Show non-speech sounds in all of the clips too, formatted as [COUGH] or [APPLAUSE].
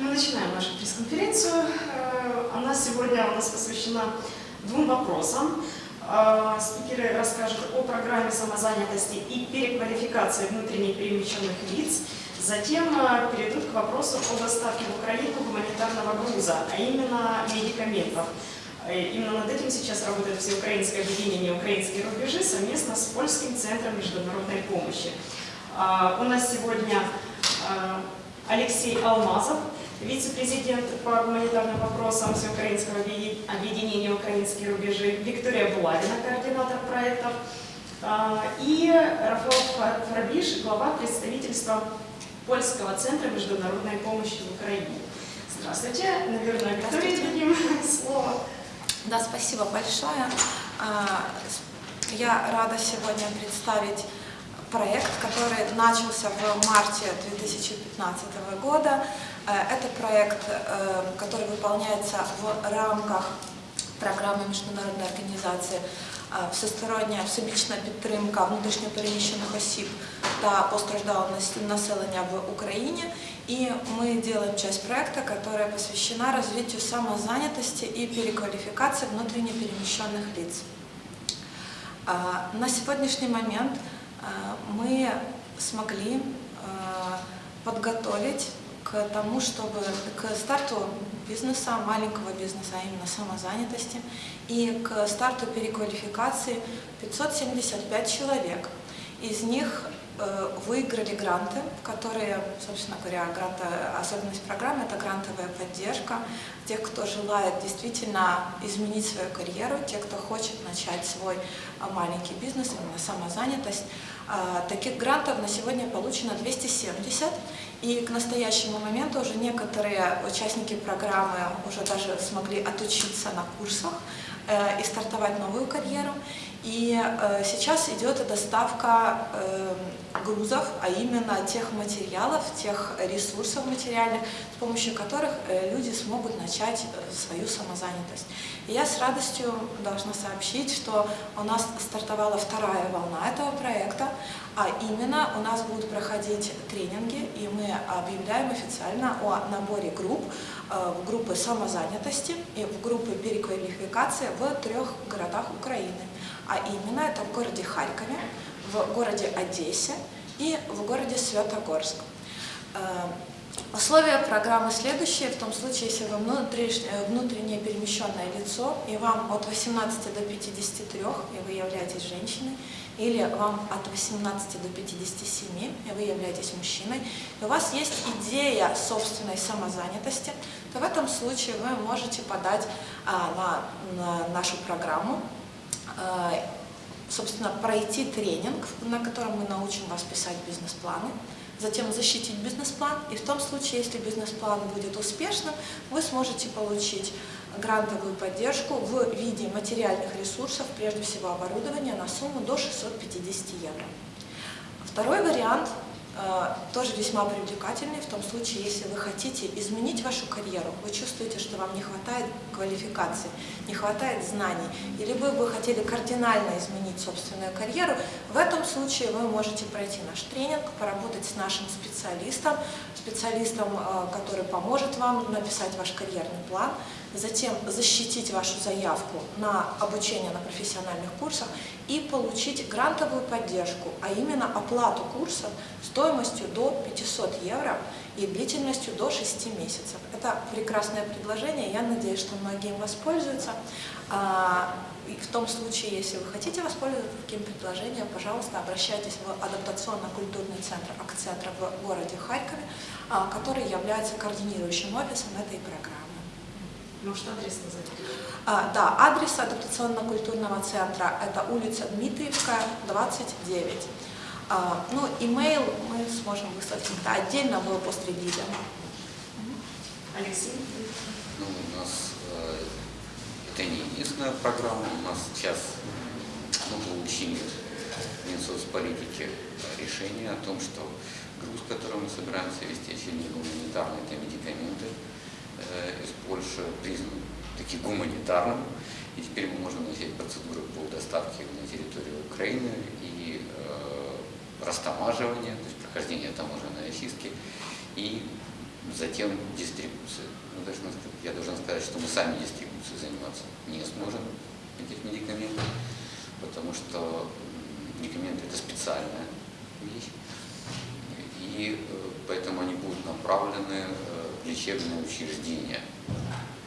Мы начинаем нашу пресс-конференцию. Э, Она сегодня у нас посвящена двум вопросам. Э, Спикеры расскажут о программе самозанятости и переквалификации внутренне перемещенных лиц. Затем э, перейдут к вопросу о доставке в Украину гуманитарного груза, а именно медикаментов. Именно над этим сейчас работает Всеукраинское объединение «Украинские рубежи» совместно с Польским центром международной помощи. У нас сегодня Алексей Алмазов, вице-президент по гуманитарным вопросам Всеукраинского объеди- объединения «Украинские рубежи», Виктория Булавина, координатор проектов, а, и Рафаэл Фа- Фарбиш, глава представительства Польского центра международной помощи в Украине. Здравствуйте. Наверное, Виктория дадим слово. Да, спасибо большое. А, Я рада сегодня представить проект, который начался в марте 2015 года. Э, Это проект, э, который выполняется в рамках програми міжнародної організації е, всестороння всебічна підтримка внутрішньопереміщених осіб та постраждалого нас- населення в Україні. И мы делаем часть проекта, которая посвящена развитию самозанятости и переквалификации внутренне перемещенных лиц. А, На сегодняшний момент а, мы смогли а, подготовить к тому, чтобы к старту бизнеса, маленького бизнеса, а именно самозанятости, и к старту переквалификации 575 человек. Из них э, выиграли гранты, которые, собственно говоря, гранты, особенность программы – это грантовая поддержка тех, кто желает действительно изменить свою карьеру, тех, кто хочет начать свой а, маленький бизнес, именно самозанятость. А, Таких грантов на сегодня получено 270, и к настоящему моменту уже некоторые участники программы уже даже смогли отучиться на курсах э, и стартовать новую карьеру. И э, сейчас идет доставка э, грузов, а именно тех материалов, тех ресурсов материальных, с помощью которых э, люди смогут начать э, свою самозанятость. И я с радостью должна сообщить, что у нас стартовала вторая волна этого проекта, а именно у нас будут проходить тренинги, и мы объявляем официально о наборе групп, э, в группы самозанятости и в группы переквалификации в трех городах Украины. А именно это в городе Харькове, в городе Одессе и в городе Святогорск. Условия программы следующие, в том случае, если вы э, внутреннее перемещенное лицо, и вам от 18 до 53, и вы являетесь женщиной, или вам от 18 до 57, и вы являетесь мужчиной, и у вас есть идея собственной самозанятости, то в этом случае вы можете подать а, на, на нашу программу, а, собственно, пройти тренинг, на котором мы научим вас писать бизнес-планы, затем защитить бизнес-план, и в том случае, если бизнес-план будет успешным, вы сможете получить грантовую поддержку в виде материальных ресурсов, прежде всего оборудования, на сумму до 650 евро. Второй вариант тоже весьма привлекательный в том случае, если вы хотите изменить вашу карьеру, вы чувствуете, что вам не хватает квалификации, не хватает знаний, или вы бы хотели кардинально изменить собственную карьеру, в этом случае вы можете пройти наш тренинг, поработать с нашим специалистом, специалистом, э, который поможет вам написать ваш карьерный план, затем защитить вашу заявку на обучение на профессиональных курсах и получить грантовую поддержку, а именно оплату курса стоимостью до 500 евро и длительностью до 6 месяцев. Это прекрасное предложение, я надеюсь, что многие им воспользуются. А, и в том случае, если вы хотите воспользоваться таким предложением, пожалуйста, обращайтесь в адаптационно-культурный центр «Акцентр» в городе Харькове, а, который является координирующим офисом этой программы. Может, адрес назвать? А, да, адрес адаптационно-культурного центра – это улица Дмитриевская, 29. А, ну, имейл мы сможем выслать всегда отдельно в пострелиде. Алексей? Ну, у нас э, это не единственная программа. У нас сейчас мы получили в Минсоцполитике решение о том, что груз, который мы собираемся вести, очевидно, гуманитарный, это медикаменты из Польши, признан таки гуманитарным. И теперь мы можем начать процедуры по доставке на территорию Украины и э, растамаживания, то есть прохождения таможенной очистки. И Затем дистрибуция. Ну, сказать- я должен сказать, что мы сами дистрибуцией заниматься не сможем этих медикаментов, потому что медикаменты это специальная вещь. И э, поэтому они будут направлены э, лечебные учреждения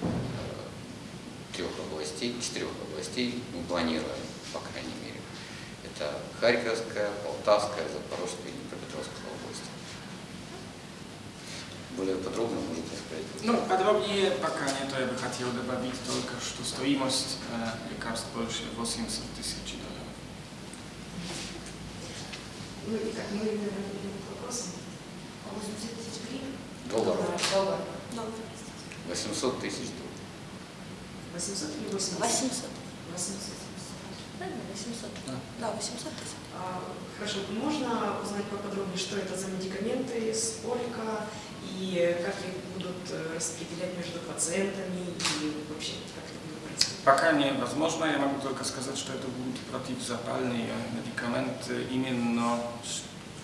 э, трех областей, четырех областей, мы планируем, по крайней мере. Это Харьковская, Полтавская, Запорожская и Днепропетровская области. Более подробно можете сказать? Ну, подробнее пока нет, я бы хотел добавить только, что стоимость э, лекарств больше 80 тысяч долларов. Ну и как мы к вопросам. 80 тысяч Долларов. Доллар. Доллар. 800 тысяч долларов. 800 или 80? 800. 800. Правильно, 800. Да. Да, 800 тысяч. А, Хорошо, можно узнать поподробнее, что это за медикаменты, сколько и как их будут э, распределять между пациентами и вообще как это будет происходить? Пока невозможно, я могу только сказать, что это будут противозапальные медикаменты именно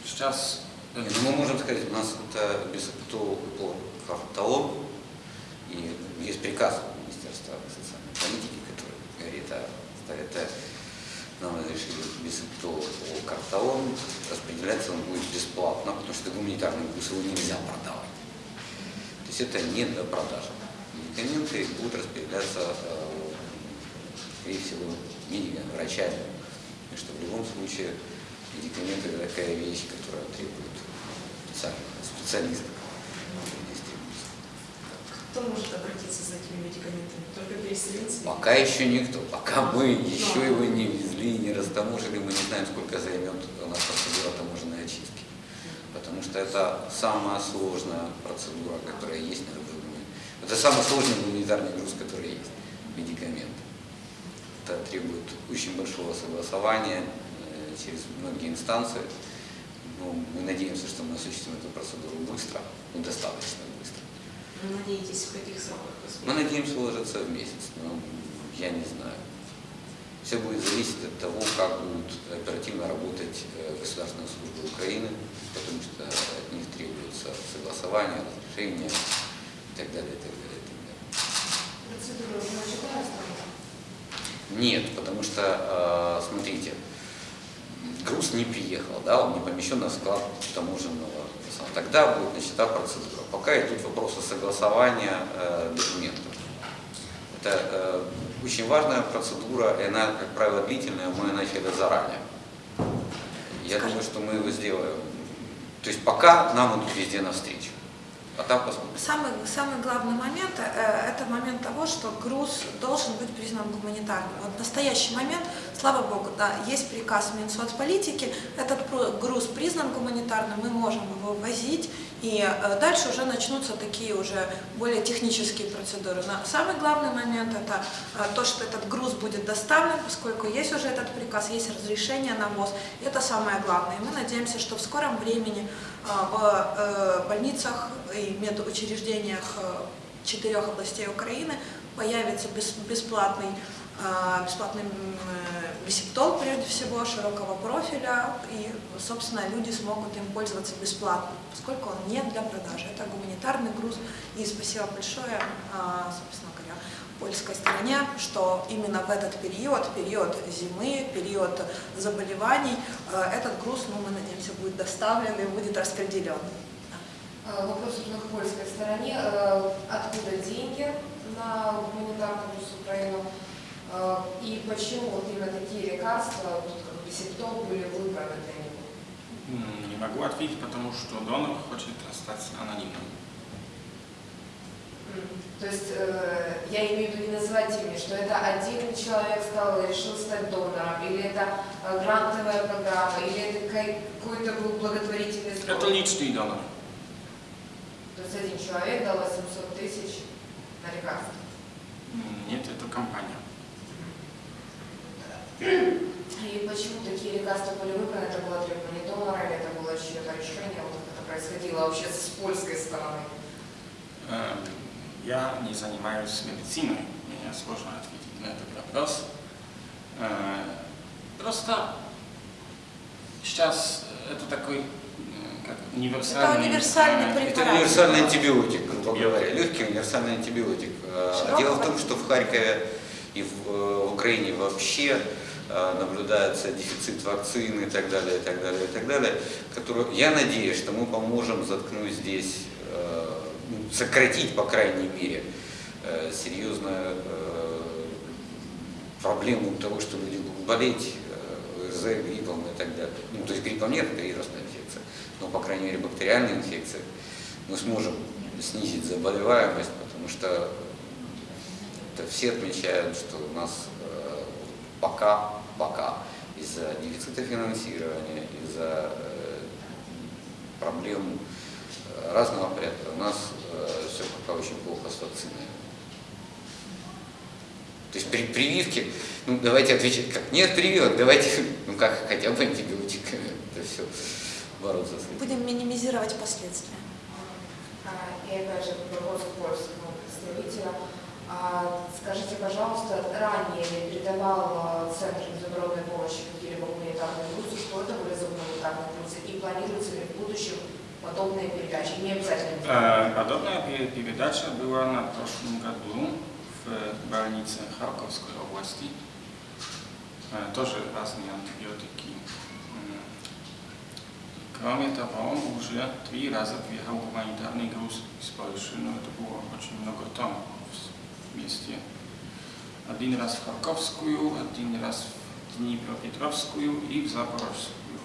сейчас. Э, Нет, ну, мы можем сказать, у нас это бисептол карталон, и есть приказ Министерства социальной политики, который говорит о это нам разрешили бисептол карталон, распределяться он будет бесплатно, потому что гуманитарный груз, его нельзя продавать. То есть это не для продажи. Медикаменты будут распределяться, э, скорее всего, медиками, врачами. Потому что в любом случае медикаменты это такая вещь, которая требует специальных специалистов. Кто может обратиться за этими медикаментами? Только переселенцы? Пока еще никто. Пока мы еще его не везли, не растаможили, мы не знаем, сколько займет у нас процедура таможенной очистки. Потому что это самая сложная процедура, которая есть на момент. Это самый сложный гуманитарный груз, который есть. Медикаменты. Это требует очень большого согласования э, через многие инстанции. Но мы надеемся, что мы осуществим эту процедуру быстро, ну, достаточно быстро. Вы надеетесь, в каких сроках? Мы надеемся уложиться в месяц, но я не знаю. Все будет зависеть от того, как будут оперативно работать э, государственные службы Украины, потому что от них требуется согласование, разрешение и так далее, и так далее, и так далее. Процедура там? Нет, потому что, э, смотрите, груз не приехал, да, он не помещен на склад таможенного. Тогда будет начата процедура. Пока идут вопросы согласования э, документов. Это э, очень важная процедура, и она, как правило, длительная, мы начали заранее. Я думаю, что мы его сделаем. То есть пока нам идут везде навстречу. А там посмотрим. Самый, самый главный момент э, это момент того, что груз должен быть признан гуманитарным. Вот в настоящий момент, слава богу, да, есть приказ Минсоцполитики, этот груз признан гуманитарным, мы можем его возить, и э, дальше уже начнутся такие уже более технические процедуры. Но самый главный момент это э, то, что этот груз будет доставлен, поскольку есть уже этот приказ, есть разрешение на ввоз. Это самое главное. И мы надеемся, что в скором времени э, в э, больницах и медучреждениях э, четырех областей Украины появится бес- бесплатный э, бесплатный м, э, бисептол, прежде всего, широкого профиля, и, собственно, люди смогут им пользоваться бесплатно, поскольку он не для продажи. Это гуманитарный груз, и спасибо большое, собственно говоря, польской стороне, что именно в этот период, период зимы, период заболеваний, этот груз, ну, мы надеемся, будет доставлен и будет распределен. Э, Вопрос уже к польской стороне. Э, Откуда деньги на гуманитарную Украину? Э, И почему вот именно такие лекарства, вот как бисептол, были выбраны для него? Не могу ответить, потому что донор хочет остаться анонимным. То есть э, я имею в виду не называть имя, что это один человек стал, решил стать донором, или это э, грантовая программа, или это какой-то был благотворительный сбор? Это личный донор. То есть один человек дал 800 тысяч на лекарства. М, Нет, это компания. И почему такие лекарства были выбраны? Это было требование донора или это было чье-то решение? Вот как это происходило вообще с польской стороны? Э, Я не занимаюсь медициной, мне сложно ответить на этот вопрос. Э, Просто сейчас это такой, универсальный... Это универсальный препарат. Это универсальный антибиотик, грубо говоря. Легкий универсальный антибиотик. Э, Широкого. Дело в том, что в Харькове и в, э, в Украине вообще э, наблюдается дефицит вакцин и так далее, и так далее, и так далее. Который, я надеюсь, что мы поможем заткнуть здесь, ну, сократить, по крайней мере, серьезную э, проблему того, что люди будут болеть ОРЗ, гриппом и так далее. Ну, то есть гриппом нет, это вирусная инфекция, но, по крайней мере, бактериальная инфекция. Мы сможем снизить заболеваемость, потому что это все отмечают, что у нас э, пока, пока из-за дефицита финансирования, из-за э, проблем э, разного порядка, у нас все пока очень плохо с вакциной. То есть при прививке, ну давайте отвечать как, нет прививок, давайте, ну как, хотя бы антибиотик, это все бороться с этим. Будем минимизировать последствия. А, И опять же вопрос к польскому представителю. А, Скажите, пожалуйста, ранее я передавал а, Центр международной помощи какие-либо гуманитарные грузы, что это были за гуманитарные грузы, и планируется ли в будущем подобные передачи, не обязательно. Э, Подобная пе- передача была на прошлом году в больнице Харьковской области. Э, Тоже разные антибиотики. М. Кроме того, уже три раза приехал гуманитарный груз из Польши, но это было очень много тонн вместе. Один раз в Харьковскую, один раз в Днепропетровскую и в Запорожскую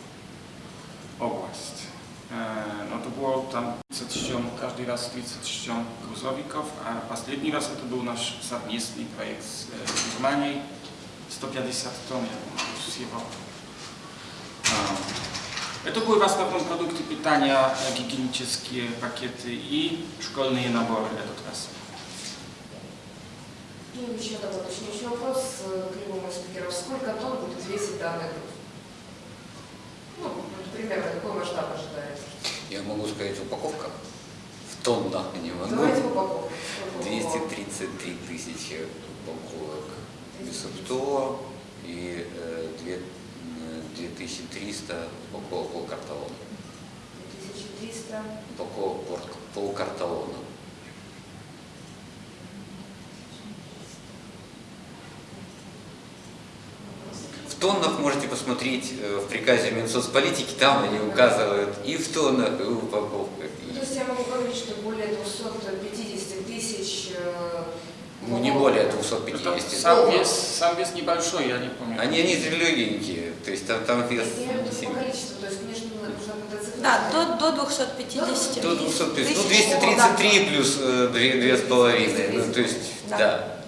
область. E, No to było tam 37, każdy raz 37 gruzowików, a последний раз это был наш совместный проект с э, Германией, 150 тонн, я думаю, всего. Это były w основном продукты питания, э, гигиенические пакеты и школьные наборы этот раз. И еще такой уточняющий вопрос к любому из спикеров. Сколько тонн будет весить данный груз? Ну, примерно, какой масштаб ожидается? Я могу сказать упаковка в тоннах, не могу. Давайте упаковку. Сколько упаковок? 233 тысячи упаковок бисептола и э, э, 2300 упаковок полкарталона. 2300. Упаковок пор- полкарталона. В тоннах можете посмотреть э, в приказе Минсоцполитики, там они указывают и в тоннах, и в упаковках. То есть я могу говорить, что более 250 тысяч... э, Ну, не более Это 250. сам вес, сам вес небольшой, я не помню. Они, они легенькие, то есть там, там вес не сильный. Да, до, до 250 До 250, ну тысяч. 233 плюс э, две, две с половиной, ну то есть, Да. да.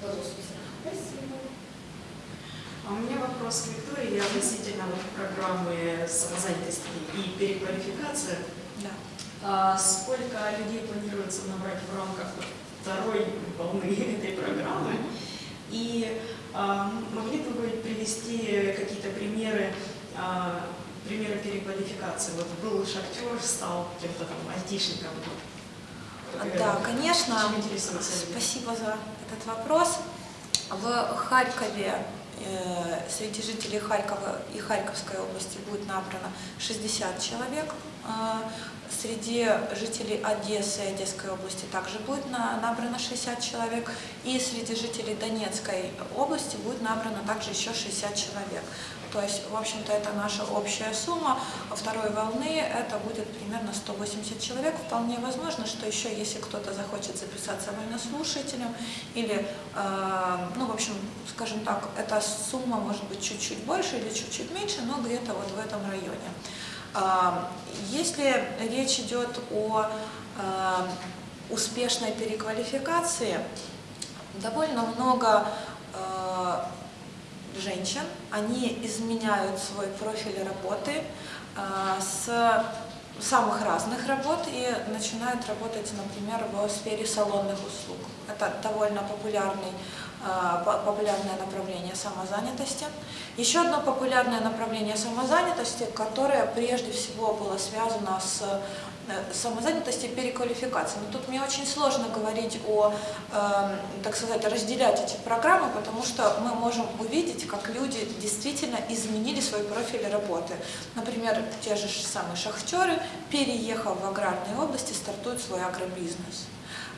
До 250. Спасибо. А у меня вопрос к Виктории относительно вот программы самозанятости и переквалификации. Да. А сколько людей планируется набрать в рамках второй волны [LAUGHS] этой программы? И а, могли бы вы привести какие-то примеры, а, примеры переквалификации? Вот был шахтер, стал кем-то там айтишником. Вот. Да, конечно. Спасибо за этот вопрос. В Харькове среди жителей Харькова и Харьковской области будет набрано 60 человек. Э, Среди жителей Одессы и Одесской области также будет на- набрано 60 человек. И среди жителей Донецкой области будет набрано также еще 60 человек. То есть, в общем-то, это наша общая сумма. Второй волны это будет примерно 180 человек. Вполне возможно, что еще, если кто-то захочет записаться военнослушателем, или, э, ну, в общем, скажем так, эта сумма может быть чуть-чуть больше или чуть-чуть меньше, но где-то вот в этом районе. А, Если речь идет о э, успешной переквалификации, довольно много э, женщин, они изменяют свой профиль работы э, с самых разных работ и начинают работать, например, в сфере салонных услуг. Это довольно популярный, по- популярное направление самозанятости. Еще одно популярное направление самозанятости, которое прежде всего было связано с самозанятости и переквалификации. Но тут мне очень сложно говорить о, э, так сказать, разделять эти программы, потому что мы можем увидеть, как люди действительно изменили свой профиль работы. Например, те же самые шахтеры, переехав в аграрные области, стартуют свой агробизнес.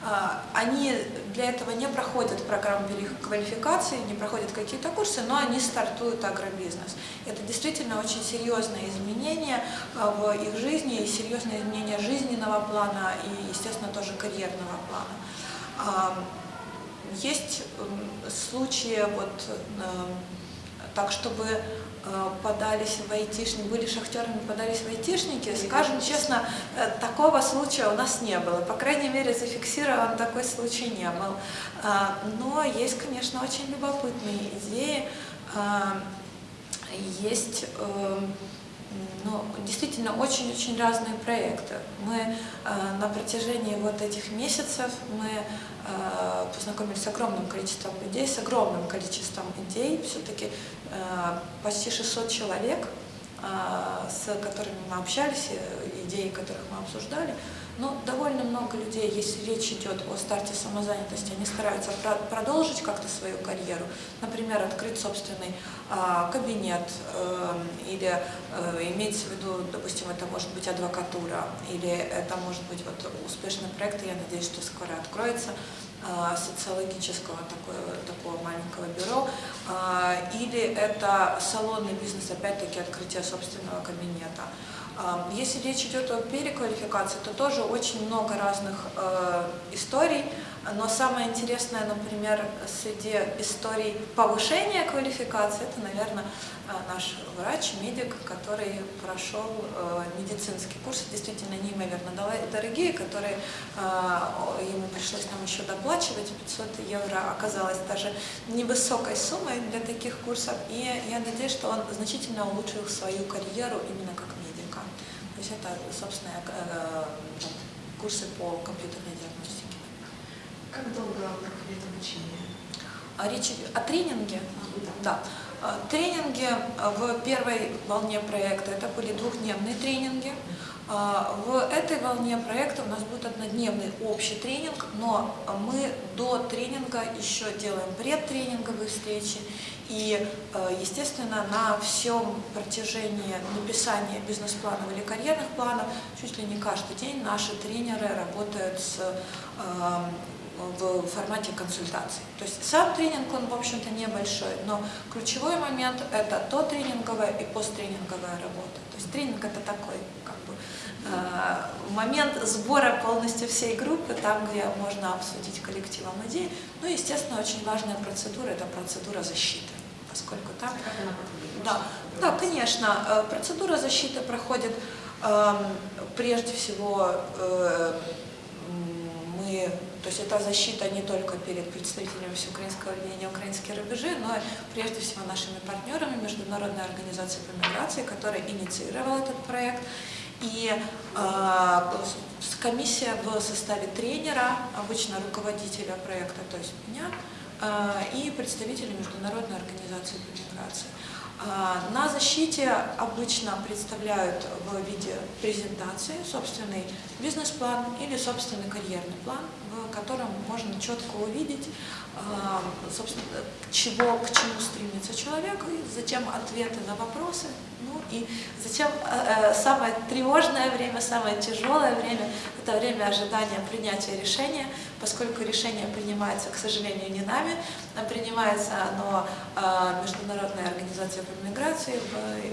А, Они для этого не проходят программу переквалификации, не проходят какие-то курсы, но они стартуют агробизнес. Это действительно очень серьезное изменение а, в их жизни, и серьезное изменение жизненного плана и, естественно, тоже карьерного плана. А, Есть случаи вот э, так, чтобы подались в айтишники, были шахтерами, подались в айтишники, скажем честно, э, такого случая у нас не было. По крайней мере, зафиксирован такой случай не был. А, Но есть, конечно, очень любопытные идеи. Есть э, ну, действительно очень-очень разные проекты. Мы э, на протяжении вот этих месяцев мы э, познакомились с огромным количеством людей, с огромным количеством идей. Все-таки э, почти 600 человек, э, с которыми мы общались, э, идеи которых мы обсуждали. Но довольно много людей, если речь идет о старте самозанятости, они стараются про- продолжить как-то свою карьеру. Например, открыть собственный а, кабинет э, или э, имеется в виду, допустим, это может быть адвокатура или это может быть вот успешный проект, я надеюсь, что скоро откроется а, социологического такого, такого маленького бюро, а, или это салонный бизнес, опять-таки открытие собственного кабинета. Если речь идет о переквалификации, то тоже очень много разных э, историй, но самое интересное, например, среди историй повышения квалификации, это, наверное, э, наш врач, медик, который прошел э, медицинский курс, действительно неимоверно дорогие, которые э, ему пришлось нам еще доплачивать, 500 евро оказалось даже невысокой суммой для таких курсов, и я надеюсь, что он значительно улучшил свою карьеру именно как медика. То есть это, собственно, курсы по компьютерной диагностике. Как долго проходит обучение? А речь о тренинге. А, да. Да. Э, Тренинги э, в первой волне проекта это были двухдневные тренинги. А, В этой волне проекта у нас будет однодневный общий тренинг, но мы до тренинга еще делаем предтренинговые встречи. И, естественно, на всем протяжении написания бизнес-планов или карьерных планов, чуть ли не каждый день наши тренеры работают с в формате консультаций. То есть сам тренинг, он, в общем-то, небольшой, но ключевой момент – это то тренинговая и посттренинговая работа. То есть тренинг – это такой, как бы, э, момент сбора полностью всей группы, там, где можно обсудить коллективом идеи. Ну, и, естественно, очень важная процедура – это процедура защиты, поскольку там Как она проходит? да, да, конечно. Э, Процедура защиты проходит эм, прежде всего э, мы, то есть это защита не только перед представителями всеукраинского объединения «Украинские рубежи», но и прежде всего нашими партнерами Международной организации по миграции, которая инициировала этот проект. И э, комиссия в составе тренера, обычно руководителя проекта, то есть меня, э, и представителей Международной организации по миграции. А, На защите обычно представляют в виде презентации собственный бизнес-план или собственный карьерный план, в котором можно четко увидеть, а, собственно, чего, к чему стремится человек, и затем ответы на вопросы, ну и затем э, э, самое тревожное время, самое тяжелое время – это время ожидания принятия решения, поскольку решение принимается, к сожалению, не нами, а принимается оно э, Международной организацией по миграции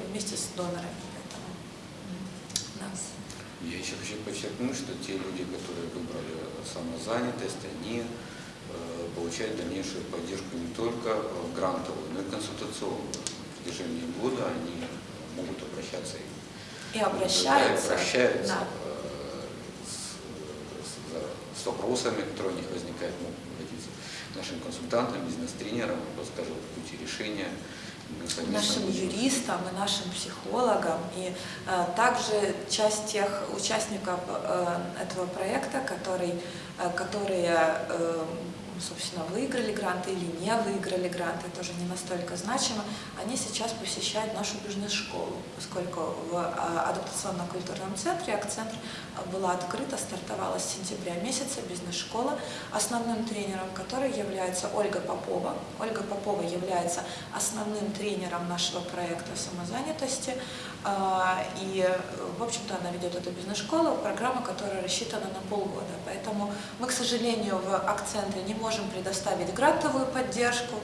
вместе с донорами. Я еще хочу подчеркнуть, что те люди, которые выбрали самозанятость, они э, получают дальнейшую поддержку не только э, грантовую, но и консультационную. В течение года они могут обращаться и И обращаются. Да, и обращаются да. э, с, с- с вопросами, которые у них возникают, могут обратиться к нашим консультантам, бизнес-тренерам, подскажут пути решения нашим юристам и нашим психологам, и э, также часть тех участников э, этого проекта, который, э, которые, собственно, выиграли гранты или не выиграли гранты, тоже не настолько значимо, они сейчас посещают нашу бизнес-школу, поскольку в э, адаптационно-культурном центре акцент была открыта, стартовала с сентября месяца бизнес-школа, основным тренером которой является Ольга Попова. Ольга Попова является основным тренером нашего проекта самозанятости. А, И, в общем-то, она ведет эту бизнес-школу, программа, которая рассчитана на полгода. Поэтому мы, к сожалению, в акценте не можем предоставить грантовую поддержку,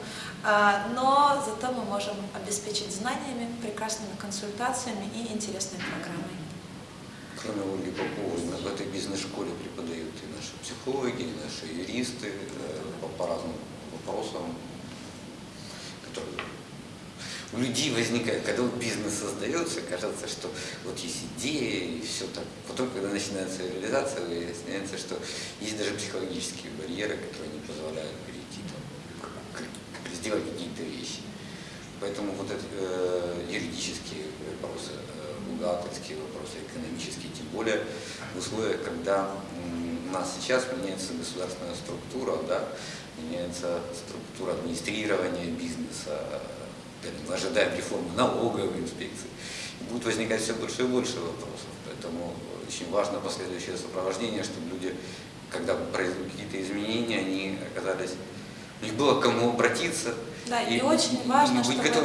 а, но зато мы можем обеспечить знаниями, прекрасными консультациями и интересной программой. Кроме Ольги Поповой, в этой бизнес-школе преподают и наши психологи, и наши юристы э, по, по разным вопросам, которые у людей возникает, когда вот бизнес создается, кажется, что вот есть идея и все так. Потом, когда начинается реализация, выясняется, что есть даже психологические барьеры, которые не позволяют перейти там, к- к- сделать какие-то вещи. Поэтому вот эти э, юридические вопросы, э, бухгалтерские вопросы, экономические, тем более в условиях, когда у нас сейчас меняется государственная структура, да, меняется структура администрирования бизнеса, мы ожидаем реформы налоговой инспекции, будет возникать все больше и больше вопросов. Поэтому очень важно последующее сопровождение, чтобы люди, когда произойдут какие-то изменения, они оказались, у них было к кому обратиться, Да, и, И- очень важно, чтобы это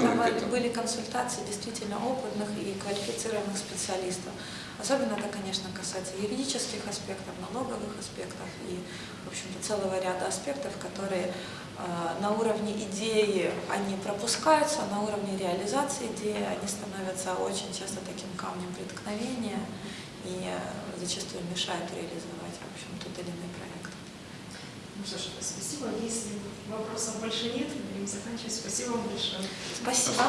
были- консультации действительно опытных и квалифицированных специалистов. Особенно это, конечно, касается юридических аспектов, налоговых аспектов и, в общем-то, целого ряда аспектов, которые э, на уровне идеи они пропускаются, а на уровне реализации идеи они становятся очень часто таким камнем преткновения и э, зачастую мешают реализовать, в общем, тот или иной что ж, спасибо. Если вопросов больше нет, будем заканчивать. Спасибо вам большое. Спасибо.